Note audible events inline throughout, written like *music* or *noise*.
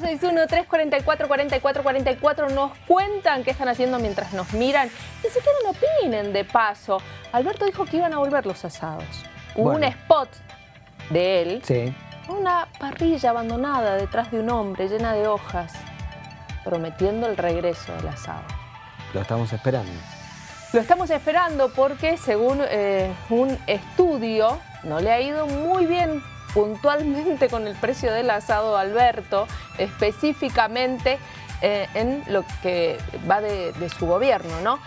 261-344-4444 nos cuentan qué están haciendo mientras nos miran. Ni siquiera no opinen de paso. Alberto dijo que iban a volver los asados. Hubo un spot de él. Sí. Una parrilla abandonada detrás de un hombre llena de hojas, prometiendo el regreso del asado. Lo estamos esperando. Lo estamos esperando porque según eh, un estudio no le ha ido muy bien puntualmente con el precio del asado Alberto, específicamente eh, en lo que va de, su gobierno, ¿no?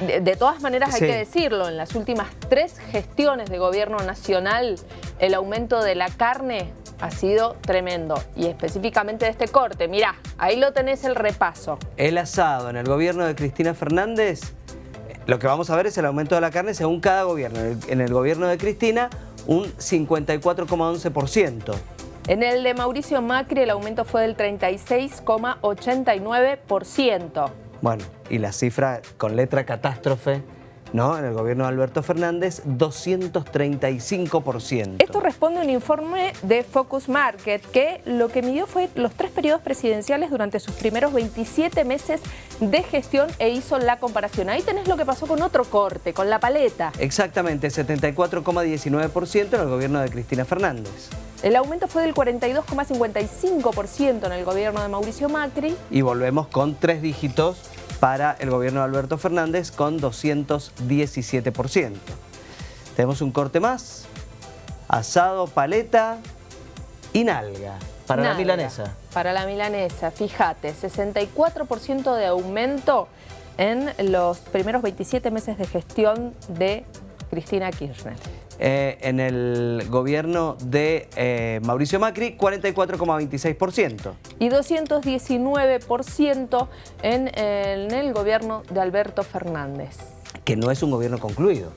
De, todas maneras hay que decirlo, en las últimas tres gestiones de gobierno nacional el aumento de la carne ha sido tremendo y específicamente de este corte. Mirá, ahí lo tenés el repaso. El asado en el gobierno de Cristina Fernández, lo que vamos a ver es el aumento de la carne según cada gobierno. En el gobierno de Cristina un 54,11%. En el de Mauricio Macri el aumento fue del 36,89%. Bueno, y la cifra con letra catástrofe ¿no? En el gobierno de Alberto Fernández, 235%. Esto responde a un informe de Focus Market que lo que midió fue los tres periodos presidenciales durante sus primeros 27 meses de gestión e hizo la comparación. Ahí tenés lo que pasó con otro corte, con la paleta. Exactamente, 74,19% en el gobierno de Cristina Fernández. El aumento fue del 42,55% en el gobierno de Mauricio Macri. Y volvemos con tres dígitos para el gobierno de Alberto Fernández con 217%. Tenemos un corte más, asado, paleta y nalga. Para la milanesa. Para la milanesa, fíjate, 64% de aumento en los primeros 27 meses de gestión de Cristina Kirchner. Eh, en el gobierno de eh, Mauricio Macri, 44,26%. Y 219% en, en el gobierno de Alberto Fernández. Que no es un gobierno concluido.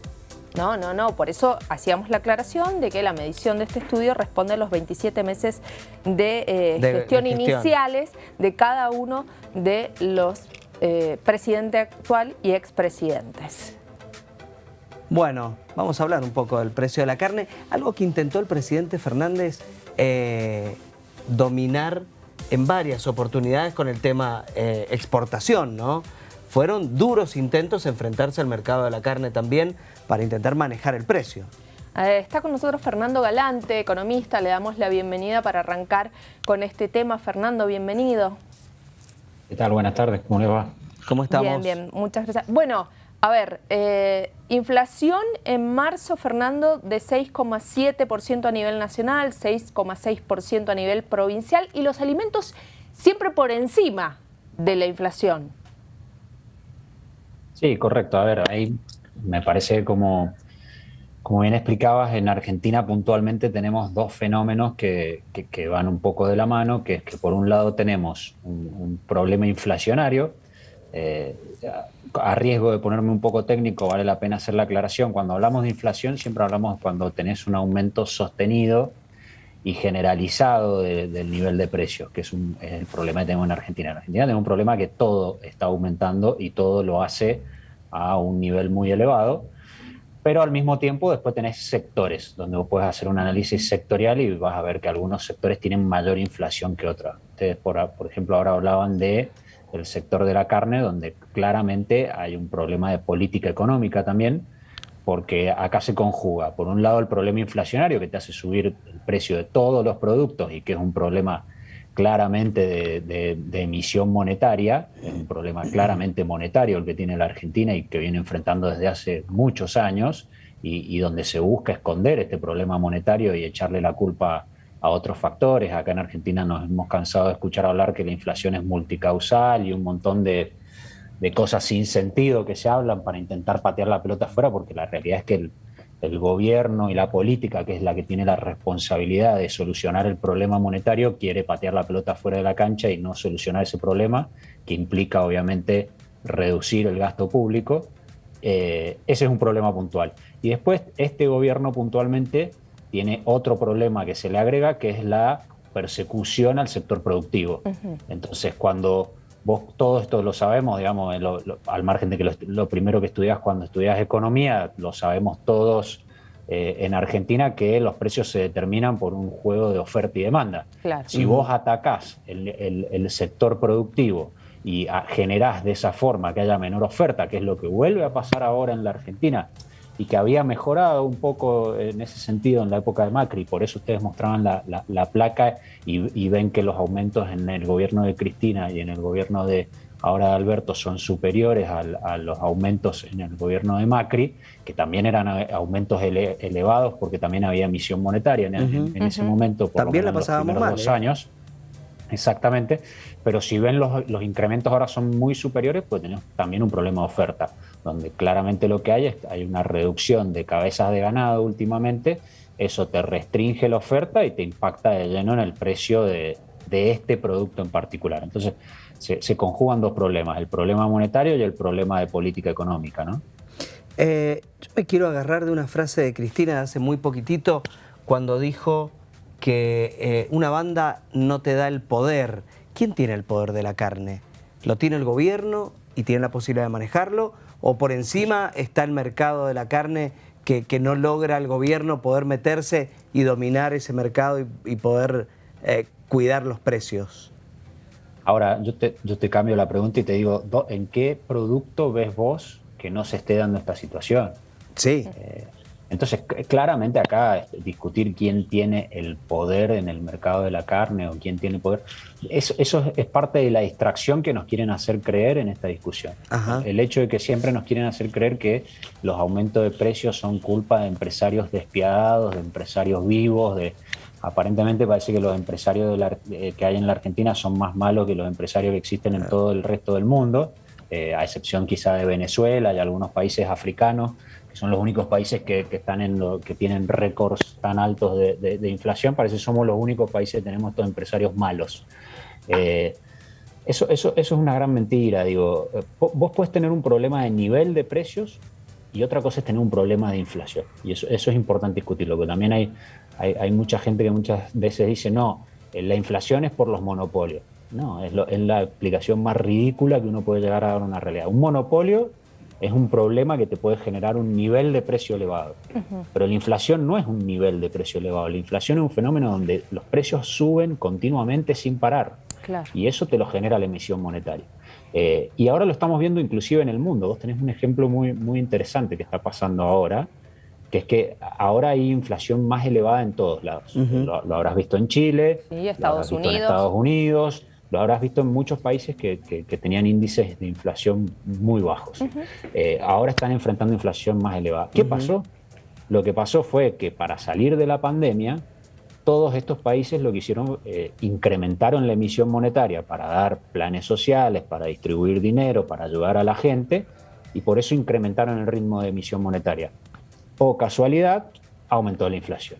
No, no, no. Por eso hacíamos la aclaración de que la medición de este estudio responde a los 27 meses de, eh, gestión, iniciales de cada uno de los eh, presidente actual y expresidentes. Bueno, vamos a hablar un poco del precio de la carne. Algo que intentó el presidente Fernández eh, dominar en varias oportunidades con el tema eh, exportación, ¿no? Fueron duros intentos de enfrentarse al mercado de la carne también para intentar manejar el precio. Eh, está con nosotros Fernando Galante, economista. Le damos la bienvenida para arrancar con este tema. Fernando, bienvenido. ¿Qué tal? Buenas tardes. ¿Cómo le va? ¿Cómo estamos? Bien, bien. Muchas gracias. Bueno, a ver, eh, inflación en marzo, Fernando, de 6,7% a nivel nacional, 6,6% a nivel provincial y los alimentos siempre por encima de la inflación. Sí, correcto. A ver, ahí me parece como, como bien explicabas, en Argentina puntualmente tenemos dos fenómenos que, van un poco de la mano, que es que por un lado tenemos un, problema inflacionario, eh, a riesgo de ponerme un poco técnico, vale la pena hacer la aclaración. Cuando hablamos de inflación, siempre hablamos cuando tenés un aumento sostenido y generalizado del nivel de precios, que es, el problema que tenemos en Argentina. En Argentina tenemos un problema que todo está aumentando y todo lo hace a un nivel muy elevado, pero al mismo tiempo después tenés sectores, donde vos puedes hacer un análisis sectorial y vas a ver que algunos sectores tienen mayor inflación que otros. Ustedes, por, por ejemplo, ahora hablaban de el sector de la carne, donde claramente hay un problema de política económica también, porque acá se conjuga, por un lado, el problema inflacionario que te hace subir el precio de todos los productos y que es un problema claramente de, emisión monetaria, es un problema claramente monetario el que tiene la Argentina y que viene enfrentando desde hace muchos años y, y donde se busca esconder este problema monetario y echarle la culpa a otros factores. Acá en Argentina nos hemos cansado de escuchar hablar que la inflación es multicausal y un montón de, cosas sin sentido que se hablan para intentar patear la pelota afuera, porque la realidad es que el, el, gobierno y la política, que es la que tiene la responsabilidad de solucionar el problema monetario, quiere patear la pelota fuera de la cancha y no solucionar ese problema, que implica obviamente reducir el gasto público. Eh, ese es un problema puntual. Y después este gobierno puntualmente tiene otro problema que se le agrega, que es la persecución al sector productivo. Entonces, cuando vos todo esto lo sabemos, digamos, al margen de que lo, primero que estudias cuando estudias economía, lo sabemos todos eh, en Argentina que los precios se determinan por un juego de oferta y demanda. Si vos atacás el, sector productivo y generás de esa forma que haya menor oferta, que es lo que vuelve a pasar ahora en la Argentina, y que había mejorado un poco en ese sentido en la época de Macri, por eso ustedes mostraban la, placa y, ven que los aumentos en el gobierno de Cristina y en el gobierno de ahora de Alberto son superiores a los aumentos en el gobierno de Macri, que también eran aumentos elevados porque también había emisión monetaria en, ese momento, por también la pasábamos los dos ¿eh? años. Exactamente, pero si ven los, los, incrementos ahora son muy superiores, pues tenemos también un problema de oferta donde claramente lo que hay es hay una reducción de cabezas de ganado últimamente, eso te restringe la oferta y te impacta de lleno en el precio de, este producto en particular. Entonces, se, conjugan dos problemas, el problema monetario y el problema de política económica. ¿no? Eh, yo me quiero agarrar de una frase de Cristina de hace muy poquitito, cuando dijo que eh, una banda no te da el poder. ¿Quién tiene el poder de la carne? ¿Lo tiene el gobierno y tiene la posibilidad de manejarlo? o por encima está el mercado de la carne que, no logra el gobierno poder meterse y dominar ese mercado y, poder eh, cuidar los precios? Ahora, yo te, yo te cambio la pregunta y te digo, ¿en qué producto ves vos que no se esté dando esta situación? Sí. Eh, entonces, claramente acá este, discutir quién tiene el poder en el mercado de la carne o quién tiene poder, eso, eso es parte de la distracción que nos quieren hacer creer en esta discusión. El hecho de que siempre nos quieren hacer creer que los aumentos de precios son culpa de empresarios despiadados, de empresarios vivos, de aparentemente parece que los empresarios eh, que hay en la Argentina son más malos que los empresarios que existen en todo el resto del mundo, eh, a excepción quizá de Venezuela y algunos países africanos que son los únicos países que, están en que tienen récords tan altos de, inflación, parece que somos los únicos países que tenemos estos empresarios malos. Eh, eso, es una gran mentira, digo. Vos puedes tener un problema de nivel de precios y otra cosa es tener un problema de inflación. Y eso, eso es importante discutirlo, porque también hay, hay, mucha gente que muchas veces dice, no, eh, la inflación es por los monopolios. No, es, es la explicación más ridícula que uno puede llegar a dar a una realidad. Un monopolio es un problema que te puede generar un nivel de precio elevado. Pero la inflación no es un nivel de precio elevado, la inflación es un fenómeno donde los precios suben continuamente sin parar. Y eso te lo genera la emisión monetaria. Eh, y ahora lo estamos viendo inclusive en el mundo. Vos tenés un ejemplo muy, muy interesante que está pasando ahora, que es que ahora hay inflación más elevada en todos lados. lo, habrás visto en Chile, Estados Unidos. en Estados Unidos, lo habrás visto en muchos países que, tenían índices de inflación muy bajos. Eh, ahora están enfrentando inflación más elevada. ¿Qué pasó? Lo que pasó fue que para salir de la pandemia, todos estos países lo que hicieron, eh, incrementaron la emisión monetaria para dar planes sociales, para distribuir dinero, para ayudar a la gente, y por eso incrementaron el ritmo de emisión monetaria. O casualidad, aumentó la inflación.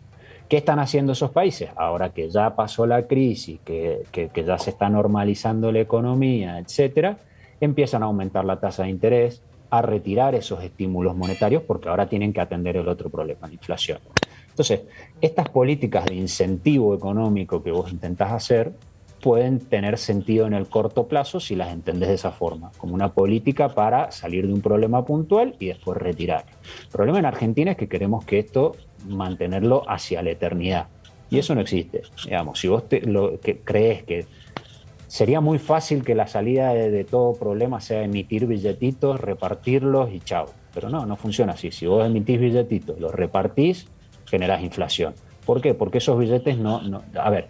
¿Qué están haciendo esos países? Ahora que ya pasó la crisis, que, ya se está normalizando la economía, etcétera, empiezan a aumentar la tasa de interés, a retirar esos estímulos monetarios porque ahora tienen que atender el otro problema, la inflación. Entonces, estas políticas de incentivo económico que vos intentás hacer pueden tener sentido en el corto plazo si las entendés de esa forma, como una política para salir de un problema puntual y después retirar. El problema en Argentina es que queremos que esto mantenerlo hacia la eternidad. Y eso no existe. Digamos, si vos lo, que crees que sería muy fácil que la salida de, todo problema sea emitir billetitos, repartirlos y chao. Pero no, no funciona así. Si vos emitís billetitos, los repartís, generás inflación. ¿Por qué? Porque esos billetes no, no... A ver,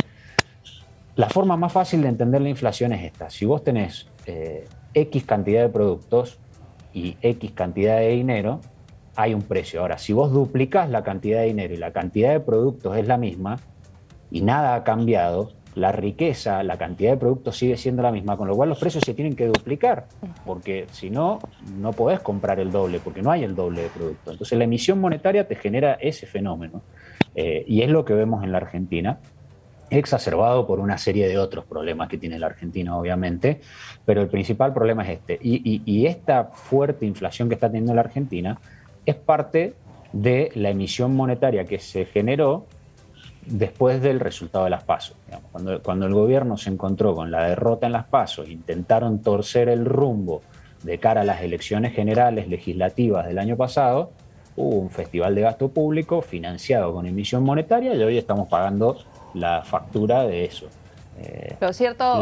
la forma más fácil de entender la inflación es esta. Si vos tenés eh, X cantidad de productos y X cantidad de dinero, hay un precio. Ahora, si vos duplicas la cantidad de dinero y la cantidad de productos es la misma y nada ha cambiado, la riqueza, la cantidad de productos sigue siendo la misma, con lo cual los precios se tienen que duplicar, porque si no, no podés comprar el doble, porque no hay el doble de producto. Entonces la emisión monetaria te genera ese fenómeno, eh, y es lo que vemos en la Argentina, exacerbado por una serie de otros problemas que tiene la Argentina, obviamente, pero el principal problema es este. y esta fuerte inflación que está teniendo la Argentina, es parte de la emisión monetaria que se generó después del resultado de las pasos. Cuando, cuando, el gobierno se encontró con la derrota en las pasos, intentaron torcer el rumbo de cara a las elecciones generales legislativas del año pasado, hubo un festival de gasto público financiado con emisión monetaria y hoy estamos pagando la factura de eso. Eh, lo cierto...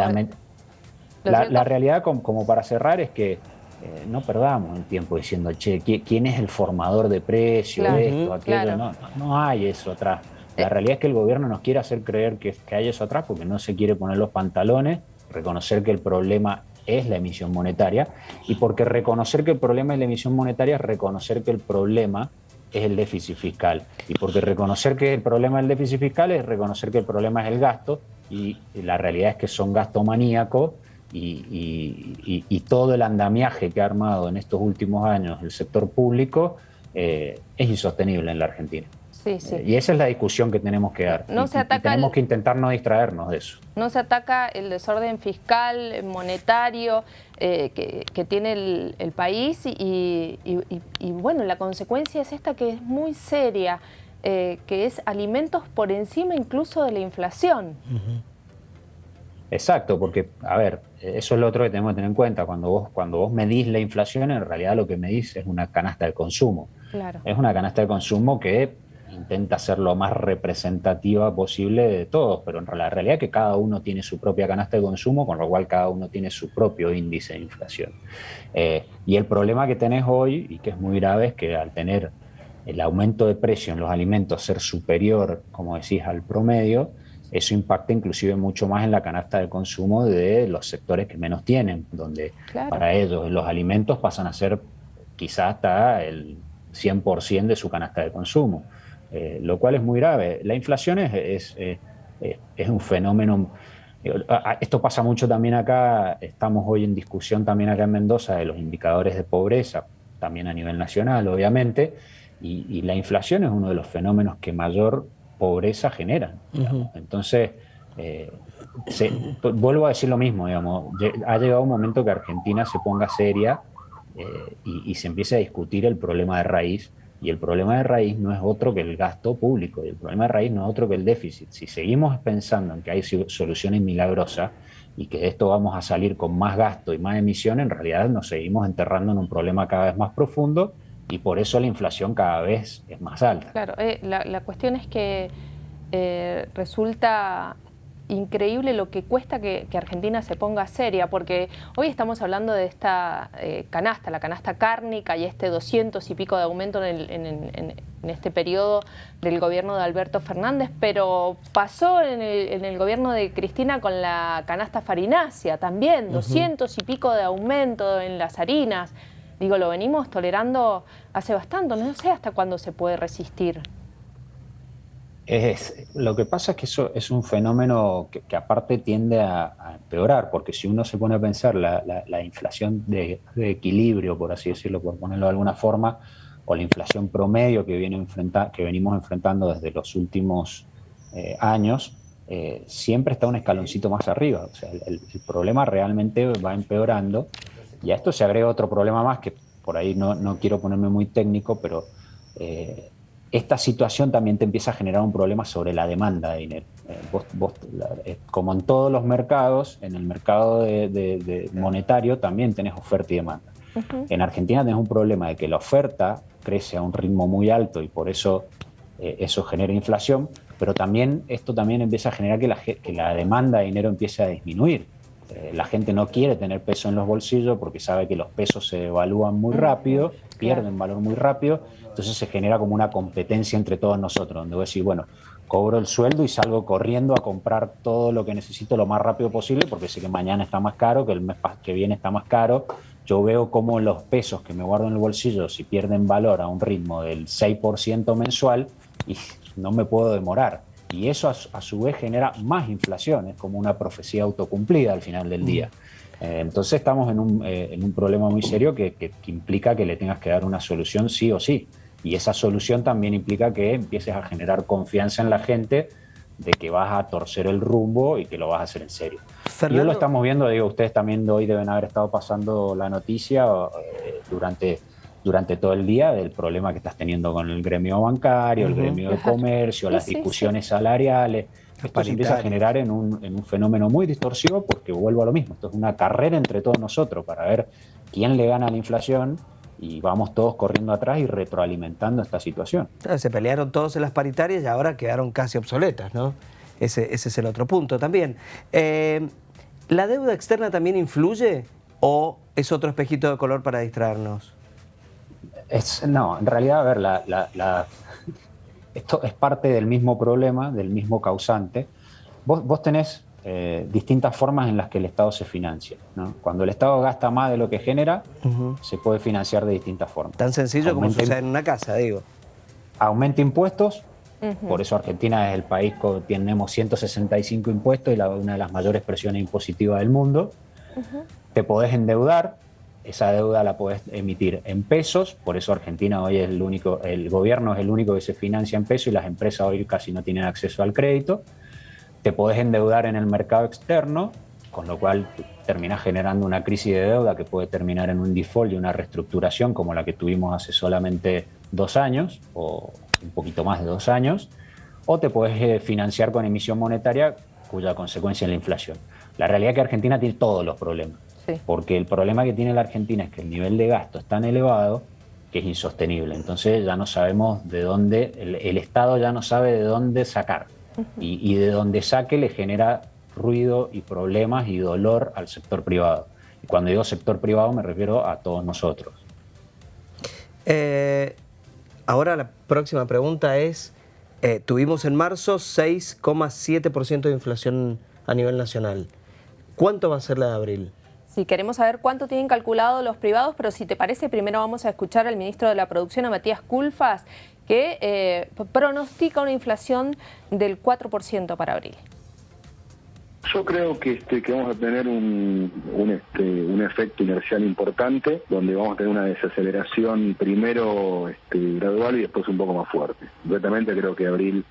La, la, realidad, como, para cerrar, es que eh, no perdamos el tiempo diciendo, che, ¿quién es el formador de precios, esto, aquello? No, no, hay eso atrás. La eh. realidad es que el gobierno nos quiere hacer creer que, que hay eso atrás porque no se quiere poner los pantalones, reconocer que el problema es la emisión monetaria y porque reconocer que el problema es la emisión monetaria es reconocer que el problema es el déficit fiscal. Y porque reconocer que el problema es el déficit fiscal es reconocer que el problema es el gasto y la realidad es que son gastos maníacos y, todo el andamiaje que ha armado en estos últimos años el sector público eh, es insostenible en la Argentina. Eh, y esa es la discusión que tenemos que dar. No se ataca tenemos que intentar no distraernos de eso. No se ataca el desorden fiscal, monetario eh, que, tiene el, país y, bueno, la consecuencia es esta que es muy seria, eh, que es alimentos por encima incluso de la inflación. Exacto, porque, a ver, eso es lo otro que tenemos que tener en cuenta. Cuando vos, cuando vos medís la inflación, en realidad lo que medís es una canasta de consumo. Claro. Es una canasta de consumo que intenta ser lo más representativa posible de todos, pero en la realidad es que cada uno tiene su propia canasta de consumo, con lo cual cada uno tiene su propio índice de inflación. Eh, y el problema que tenés hoy, y que es muy grave, es que al tener el aumento de precio en los alimentos ser superior, como decís, al promedio, eso impacta inclusive mucho más en la canasta de consumo de los sectores que menos tienen, donde para ellos los alimentos pasan a ser quizás hasta el 100% de su canasta de consumo. Eh, lo cual es muy grave. La inflación es, es, es, un fenómeno... Esto pasa mucho también acá, estamos hoy en discusión también acá en Mendoza de los indicadores de pobreza, también a nivel nacional, obviamente, y, la inflación es uno de los fenómenos que mayor pobreza generan. Entonces, eh, vuelvo a decir lo mismo, digamos, ha llegado un momento que Argentina se ponga seria eh, y, y, se empiece a discutir el problema de raíz y el problema de raíz no es otro que el gasto público, y el problema de raíz no es otro que el déficit. Si seguimos pensando en que hay soluciones milagrosas y que de esto vamos a salir con más gasto y más emisión, en realidad nos seguimos enterrando en un problema cada vez más profundo y por eso la inflación cada vez es más alta. Claro, eh, la, cuestión es que eh, resulta increíble lo que cuesta que, Argentina se ponga seria, porque hoy estamos hablando de esta eh, canasta, la canasta cárnica y este 200 y pico de aumento en, este periodo del gobierno de Alberto Fernández, pero pasó en el, gobierno de Cristina con la canasta farinácea también, 200 y pico de aumento en las harinas. Digo, lo venimos tolerando hace bastante, no sé hasta cuándo se puede resistir. Es, lo que pasa es que eso es un fenómeno que, aparte tiende a, empeorar, porque si uno se pone a pensar la, inflación de, equilibrio, por así decirlo, por ponerlo de alguna forma, o la inflación promedio que, viene que venimos enfrentando desde los últimos eh, años, eh, siempre está un escaloncito más arriba. O sea, el, problema realmente va empeorando. Y a esto se agrega otro problema más, que por ahí no, no quiero ponerme muy técnico, pero eh, esta situación también te empieza a generar un problema sobre la demanda de dinero. Eh, eh, como en todos los mercados, en el mercado de, monetario también tenés oferta y demanda. En Argentina tenés un problema de que la oferta crece a un ritmo muy alto y por eso eh, eso genera inflación, pero también esto también empieza a generar que la, que la demanda de dinero empiece a disminuir. La gente no quiere tener peso en los bolsillos porque sabe que los pesos se evalúan muy rápido, pierden valor muy rápido entonces se genera como una competencia entre todos nosotros, donde voy a decir, bueno, cobro el sueldo y salgo corriendo a comprar todo lo que necesito lo más rápido posible porque sé que mañana está más caro, que el mes que viene está más caro. Yo veo cómo los pesos que me guardo en el bolsillo, si pierden valor a un ritmo del 6% mensual, y no me puedo demorar. Y eso a, su vez genera más inflación, es como una profecía autocumplida al final del día. Mm. Eh, entonces estamos en un, eh, en un, problema muy serio que, que implica que le tengas que dar una solución sí o sí. Y esa solución también implica que empieces a generar confianza en la gente de que vas a torcer el rumbo y que lo vas a hacer en serio. Y lo estamos viendo, digo, ustedes también hoy deben haber estado pasando la noticia eh, durante, durante todo el día del problema que estás teniendo con el gremio bancario, el gremio de comercio, las discusiones salariales. Esto se empieza a generar en un, en un fenómeno muy distorsivo porque vuelvo a lo mismo. Esto es una carrera entre todos nosotros para ver quién le gana a la inflación y vamos todos corriendo atrás y retroalimentando esta situación. se pelearon todos en las paritarias y ahora quedaron casi obsoletas, ¿no? Ese, es el otro punto también. Eh, ¿La deuda externa también influye o es otro espejito de color para distraernos? No, en realidad, a ver, la, esto es parte del mismo problema, del mismo causante. Vos, vos tenés eh, distintas formas en las que el Estado se financia. Cuando el Estado gasta más de lo que genera, se puede financiar de distintas formas. Tan sencillo como sucede en una casa, digo. Aumenta impuestos, por eso Argentina es el país que tenemos 165 impuestos y la, una de las mayores presiones impositivas del mundo. Te podés endeudar, esa deuda la podés emitir en pesos, por eso Argentina hoy es el único, el gobierno es el único que se financia en pesos y las empresas hoy casi no tienen acceso al crédito. Te podés endeudar en el mercado externo, con lo cual terminás generando una crisis de deuda que puede terminar en un default y una reestructuración como la que tuvimos hace solamente dos años o un poquito más de dos años, o te puedes eh, financiar con emisión monetaria cuya consecuencia es la inflación. La realidad es que Argentina tiene todos los problemas, porque el problema que tiene la Argentina es que el nivel de gasto es tan elevado que es insostenible. Entonces ya no sabemos de dónde, el Estado ya no sabe de dónde sacar y, de donde saque le genera ruido y problemas y dolor al sector privado. Y cuando digo sector privado me refiero a todos nosotros. Eh, ahora la próxima pregunta es, eh, tuvimos en marzo 6,7% de inflación a nivel nacional. ¿Cuánto va a ser la de abril? Sí, queremos saber cuánto tienen calculado los privados, pero si te parece, primero vamos a escuchar al ministro de la Producción, a Matías Culfas, que eh, pronostica una inflación del 4% para abril. Yo creo que, este, que vamos a tener un, un, este, un efecto inercial importante, donde vamos a tener una desaceleración primero este, gradual y después un poco más fuerte. Completamente creo que abril,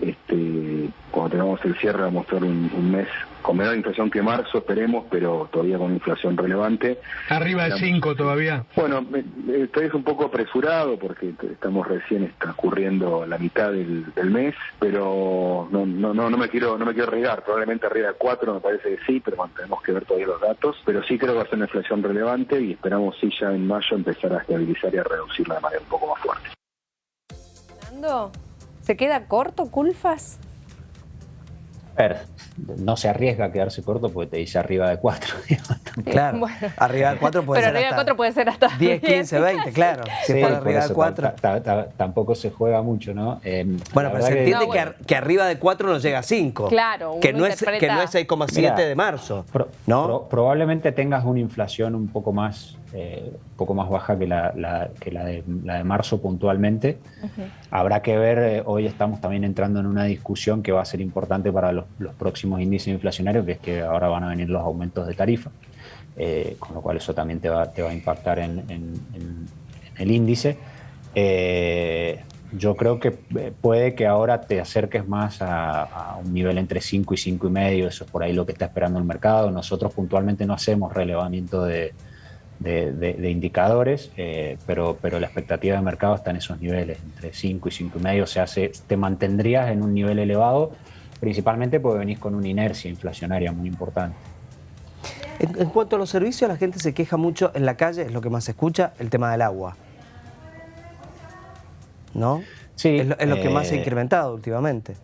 este, cuando tengamos el cierre, va a mostrar un mes con menor inflación que marzo, esperemos, pero todavía con inflación relevante. Arriba de 5 todavía. Bueno, estoy es un poco apresurado porque estamos recién transcurriendo la mitad del, mes, pero no, no, no, no me quiero no me quiero arriesgar, probablemente arriba de 4 me parece que sí, pero bueno, tenemos que ver todavía los datos, pero sí creo que va a ser una inflación relevante y esperamos sí ya en mayo empezar a estabilizar y a reducirla de manera un poco más fuerte. Fernando, ¿se queda corto Culfas? Ver, no se arriesga a quedarse corto porque te dice arriba de 4. *laughs* claro, arriba de 4 puede pero ser arriba de 4 puede ser hasta 10, 15, 20, claro. *laughs* Si sí, arriba de 4. Tampoco se juega mucho, ¿no? Eh, bueno, pero se entiende que, arriba de 4 no llega a 5. Claro, que no, es, que no es 6,7 de marzo. ¿no? probablemente tengas una inflación un poco más eh, un poco más baja que la, que la, de, la de marzo puntualmente. Habrá que ver, eh, hoy estamos también entrando en una discusión que va a ser importante para los, próximos índices inflacionarios, que es que ahora van a venir los aumentos de tarifa, eh, con lo cual eso también te va, te va a impactar en, el índice. yo creo que puede que ahora te acerques más a, a, un nivel entre 5 y 5 y medio, eso es por ahí lo que está esperando el mercado. Nosotros puntualmente no hacemos relevamiento de, de, indicadores, eh, pero, pero la expectativa de mercado está en esos niveles, entre 5 y 5,5, o sea, se, te mantendrías en un nivel elevado, principalmente porque venís con una inercia inflacionaria muy importante. En, cuanto a los servicios, la gente se queja mucho en la calle, es lo que más se escucha, el tema del agua. ¿No? Sí. Es lo, que más se ha eh, incrementado últimamente.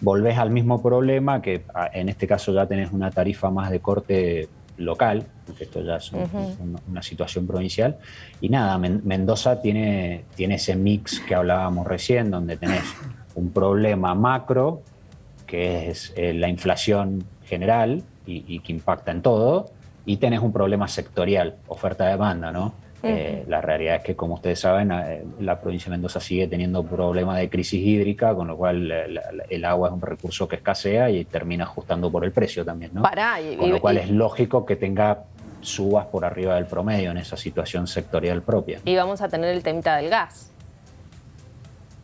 Volvés al mismo problema que ah, en este caso ya tenés una tarifa más de corte local, porque esto ya es una situación provincial. Y nada, Mendoza tiene, tiene ese mix que hablábamos recién, donde tenés un problema macro, que es eh, la inflación general y, que impacta en todo, y tenés un problema sectorial, oferta-demanda, ¿no? Eh, la realidad es que, como ustedes saben, eh, la provincia de Mendoza sigue teniendo problemas de crisis hídrica, con lo cual el agua es un recurso que escasea y termina ajustando por el precio también, ¿no? con lo cual es lógico que tenga subas por arriba del promedio en esa situación sectorial propia. Y vamos a tener el temita del gas.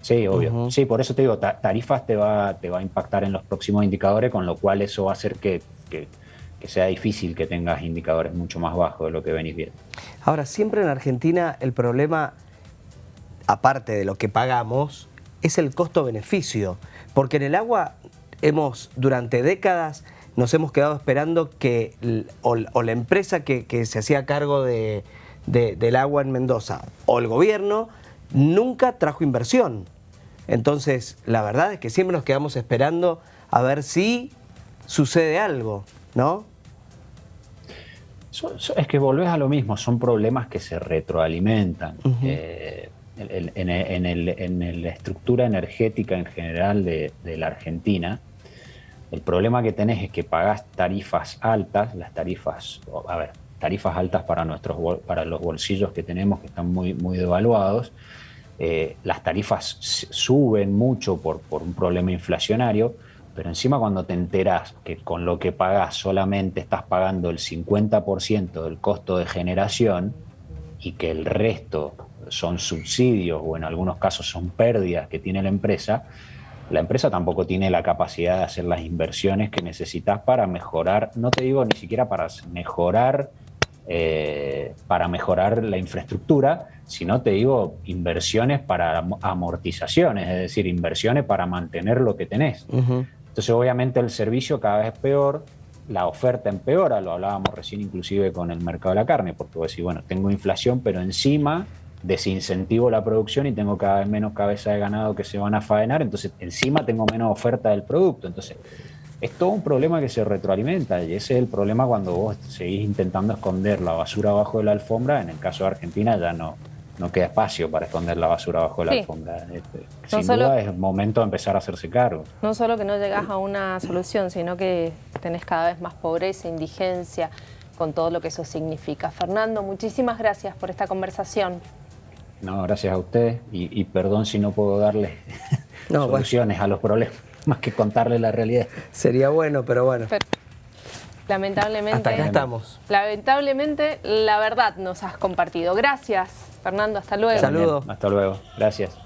Sí, obvio. Sí, por eso te digo, tarifas te va, te va a impactar en los próximos indicadores, con lo cual eso va a hacer que que sea difícil que tengas indicadores mucho más bajos de lo que venís viendo. Ahora, siempre en Argentina el problema, aparte de lo que pagamos, es el costo-beneficio. Porque en el agua hemos, durante décadas, nos hemos quedado esperando que o, la empresa que, se hacía cargo de, del agua en Mendoza o el gobierno nunca trajo inversión. Entonces, la verdad es que siempre nos quedamos esperando a ver si sucede algo, ¿no? es que volvés a lo mismo, son problemas que se retroalimentan. Eh, en, la estructura energética en general de, la Argentina, el problema que tenés es que pagás tarifas altas, las tarifas, a ver, tarifas altas para, nuestros, para los bolsillos que tenemos que están muy, muy devaluados, eh, las tarifas suben mucho por, por un problema inflacionario, pero encima cuando te enteras que con lo que pagas solamente estás pagando el 50% del costo de generación y que el resto son subsidios o en algunos casos son pérdidas que tiene la empresa, la empresa tampoco tiene la capacidad de hacer las inversiones que necesitas para mejorar, no te digo ni siquiera para mejorar, eh, para mejorar la infraestructura, sino te digo inversiones para amortizaciones, es decir, inversiones para mantener lo que tenés. Entonces, obviamente, el servicio cada vez es peor, la oferta empeora, lo hablábamos recién inclusive con el mercado de la carne, porque vos decís, bueno, tengo inflación, pero encima desincentivo la producción y tengo cada vez menos cabeza de ganado que se van a faenar, entonces encima tengo menos oferta del producto. Entonces, es todo un problema que se retroalimenta y ese es el problema cuando vos seguís intentando esconder la basura abajo de la alfombra. En el caso de Argentina ya no, no queda espacio para esconder la basura bajo la alfombra. Este, sin duda es momento de empezar a hacerse cargo. No solo que no llegas a una solución, sino que tenés cada vez más pobreza, indigencia, con todo lo que eso significa. Fernando, muchísimas gracias por esta conversación. No, gracias a usted y, perdón si no puedo darle *laughs* soluciones a los problemas, más que contarle la realidad. Sería bueno, pero bueno. lamentablemente. Hasta acá estamos. Lamentablemente, la verdad nos has compartido. Gracias. Fernando, hasta luego. Saludos. Hasta luego. Gracias.